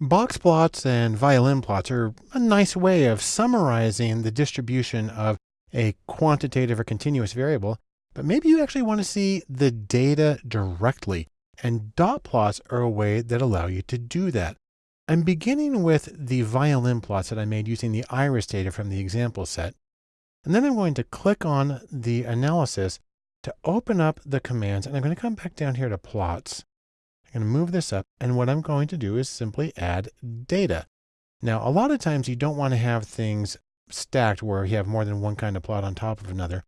Box plots and violin plots are a nice way of summarizing the distribution of a quantitative or continuous variable, but maybe you actually want to see the data directly. And dot plots are a way that allow you to do that. I'm beginning with the violin plots that I made using the iris data from the example set. And then I'm going to click on the analysis to open up the commands. And I'm going to come back down here to plots. I'm going to move this up. And what I'm going to do is simply add data. Now, a lot of times you don't want to have things stacked where you have more than one kind of plot on top of another.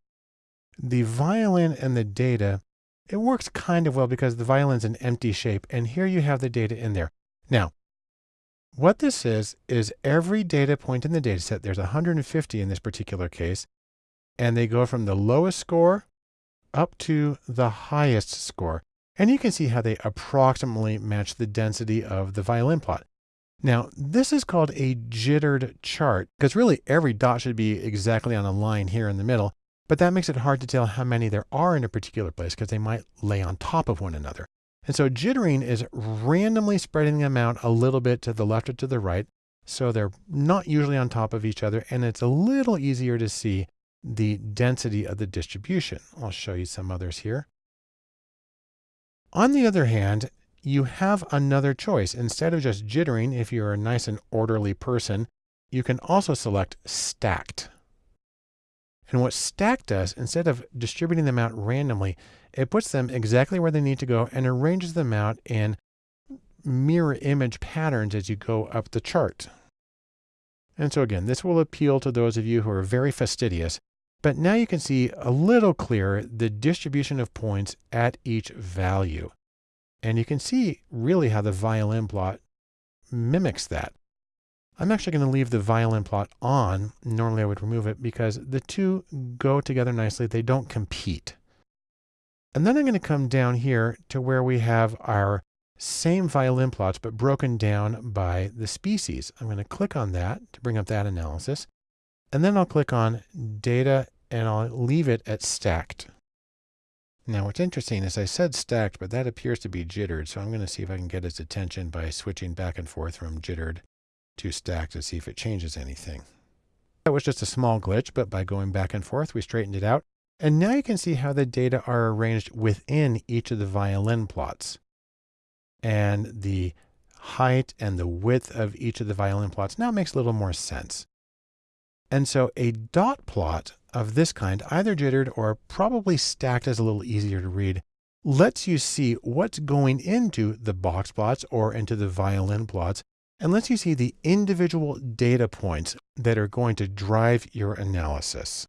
The violin and the data, it works kind of well because the violin's an empty shape. And here you have the data in there. Now, what this is, is every data point in the data set, there's 150 in this particular case, and they go from the lowest score up to the highest score. And you can see how they approximately match the density of the violin plot. Now, this is called a jittered chart because really every dot should be exactly on a line here in the middle, but that makes it hard to tell how many there are in a particular place because they might lay on top of one another. And so jittering is randomly spreading them out a little bit to the left or to the right. So they're not usually on top of each other. And it's a little easier to see the density of the distribution. I'll show you some others here. On the other hand, you have another choice. Instead of just jittering, if you're a nice and orderly person, you can also select stacked. And what stacked does, instead of distributing them out randomly, it puts them exactly where they need to go and arranges them out in mirror image patterns as you go up the chart. And so again, this will appeal to those of you who are very fastidious, but now you can see a little clearer the distribution of points at each value. And you can see really how the violin plot mimics that. I'm actually going to leave the violin plot on. Normally I would remove it because the two go together nicely. They don't compete. And then I'm going to come down here to where we have our same violin plots, but broken down by the species. I'm going to click on that to bring up that analysis. And then I'll click on data and I'll leave it at stacked. Now what's interesting is I said stacked, but that appears to be jittered. So I'm going to see if I can get his attention by switching back and forth from jittered to stacked to see if it changes anything. That was just a small glitch, but by going back and forth, we straightened it out. And now you can see how the data are arranged within each of the violin plots. And the height and the width of each of the violin plots now makes a little more sense. And so a dot plot of this kind, either jittered or probably stacked is a little easier to read, lets you see what's going into the box plots or into the violin plots and lets you see the individual data points that are going to drive your analysis.